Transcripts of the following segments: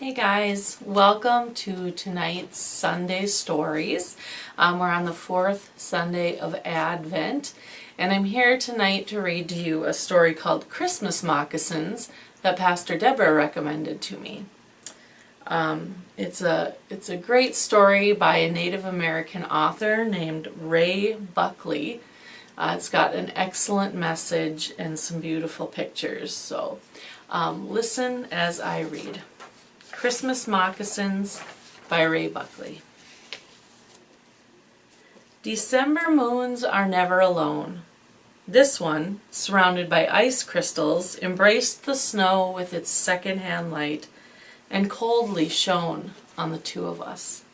Hey guys, welcome to tonight's Sunday Stories. Um, we're on the fourth Sunday of Advent, and I'm here tonight to read to you a story called Christmas Moccasins that Pastor Deborah recommended to me. Um, it's a it's a great story by a Native American author named Ray Buckley. Uh, it's got an excellent message and some beautiful pictures. So um, listen as I read. Christmas Moccasins by Ray Buckley. December moons are never alone. This one, surrounded by ice crystals, embraced the snow with its second-hand light and coldly shone on the two of us.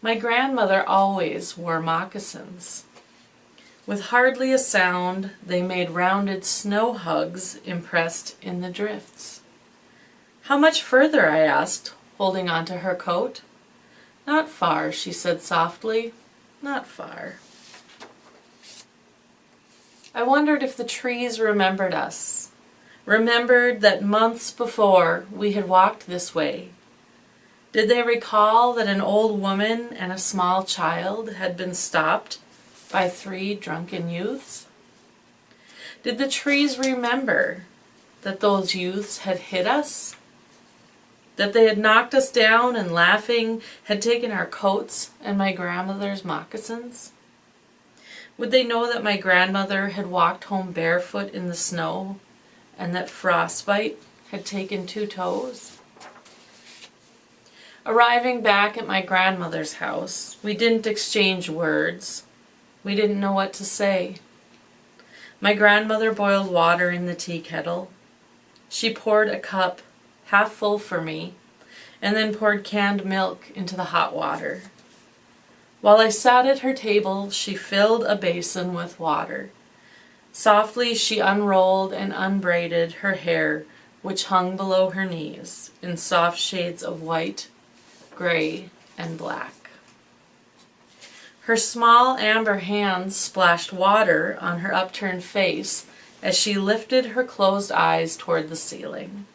My grandmother always wore moccasins. With hardly a sound, they made rounded snow hugs impressed in the drifts. How much further, I asked, holding on to her coat. Not far, she said softly, not far. I wondered if the trees remembered us, remembered that months before we had walked this way. Did they recall that an old woman and a small child had been stopped by three drunken youths? Did the trees remember that those youths had hit us that they had knocked us down and laughing had taken our coats and my grandmother's moccasins? Would they know that my grandmother had walked home barefoot in the snow and that frostbite had taken two toes? Arriving back at my grandmother's house, we didn't exchange words. We didn't know what to say. My grandmother boiled water in the tea kettle. She poured a cup half full for me, and then poured canned milk into the hot water. While I sat at her table, she filled a basin with water. Softly she unrolled and unbraided her hair, which hung below her knees, in soft shades of white, gray, and black. Her small amber hands splashed water on her upturned face as she lifted her closed eyes toward the ceiling.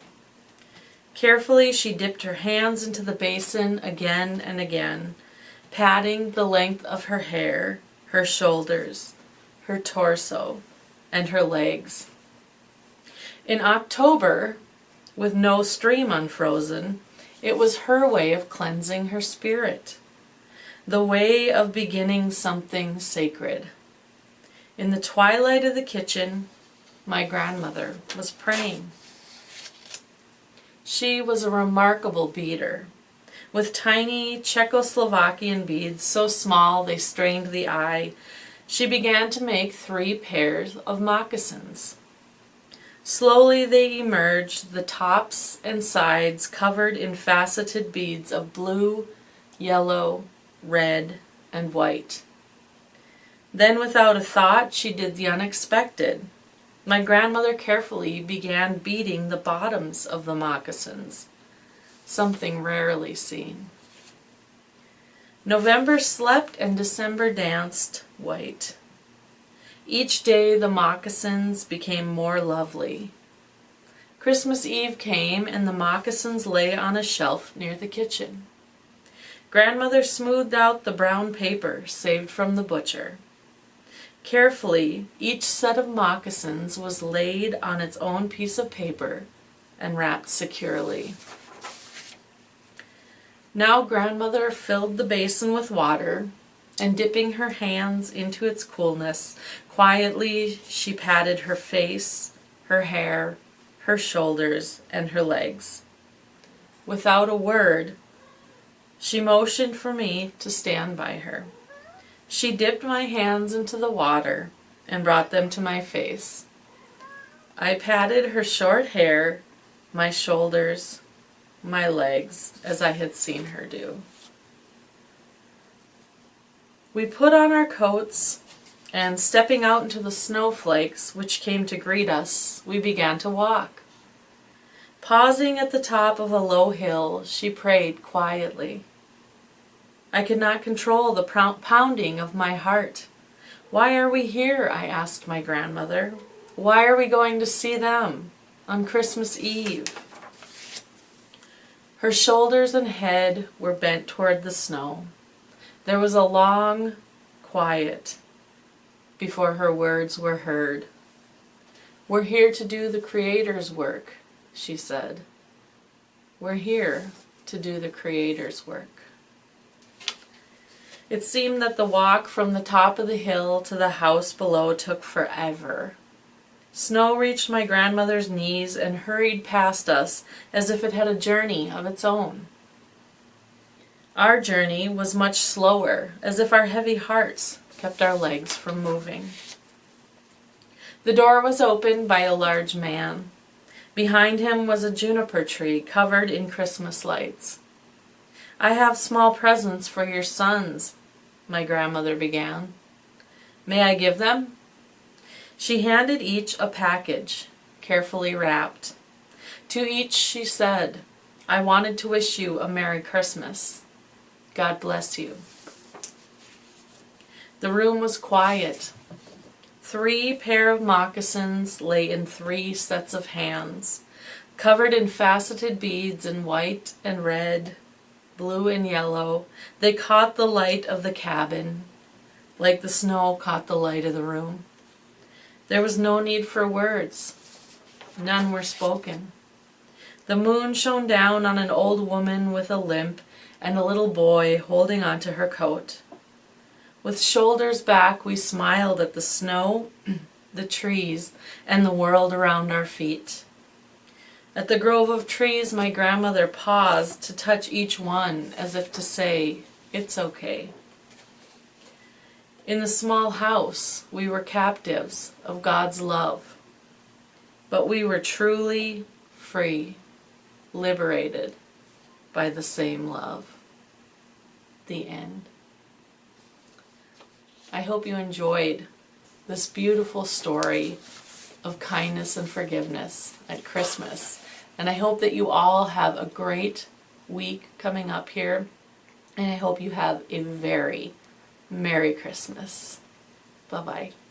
Carefully she dipped her hands into the basin again and again, patting the length of her hair, her shoulders, her torso, and her legs. In October, with no stream unfrozen, it was her way of cleansing her spirit, the way of beginning something sacred. In the twilight of the kitchen, my grandmother was praying. She was a remarkable beader, with tiny Czechoslovakian beads so small they strained the eye. She began to make three pairs of moccasins. Slowly they emerged, the tops and sides covered in faceted beads of blue, yellow, red, and white. Then without a thought she did the unexpected. My grandmother carefully began beading the bottoms of the moccasins, something rarely seen. November slept and December danced white. Each day the moccasins became more lovely. Christmas Eve came and the moccasins lay on a shelf near the kitchen. Grandmother smoothed out the brown paper saved from the butcher. Carefully, each set of moccasins was laid on its own piece of paper and wrapped securely. Now grandmother filled the basin with water and dipping her hands into its coolness, quietly she patted her face, her hair, her shoulders, and her legs. Without a word, she motioned for me to stand by her. She dipped my hands into the water and brought them to my face. I patted her short hair, my shoulders, my legs, as I had seen her do. We put on our coats, and stepping out into the snowflakes which came to greet us, we began to walk. Pausing at the top of a low hill, she prayed quietly. I could not control the pounding of my heart. Why are we here? I asked my grandmother. Why are we going to see them on Christmas Eve? Her shoulders and head were bent toward the snow. There was a long quiet before her words were heard. We're here to do the Creator's work, she said. We're here to do the Creator's work. It seemed that the walk from the top of the hill to the house below took forever. Snow reached my grandmother's knees and hurried past us as if it had a journey of its own. Our journey was much slower, as if our heavy hearts kept our legs from moving. The door was opened by a large man. Behind him was a juniper tree covered in Christmas lights. I have small presents for your sons, my grandmother began. May I give them? She handed each a package, carefully wrapped. To each she said, I wanted to wish you a Merry Christmas. God bless you. The room was quiet. Three pair of moccasins lay in three sets of hands, covered in faceted beads in white and red, blue and yellow. They caught the light of the cabin, like the snow caught the light of the room. There was no need for words. None were spoken. The moon shone down on an old woman with a limp and a little boy holding onto her coat. With shoulders back, we smiled at the snow, the trees, and the world around our feet. At the grove of trees, my grandmother paused to touch each one as if to say, It's okay. In the small house, we were captives of God's love, but we were truly free, liberated by the same love. The end. I hope you enjoyed this beautiful story of kindness and forgiveness at Christmas. And I hope that you all have a great week coming up here. And I hope you have a very Merry Christmas. Bye bye.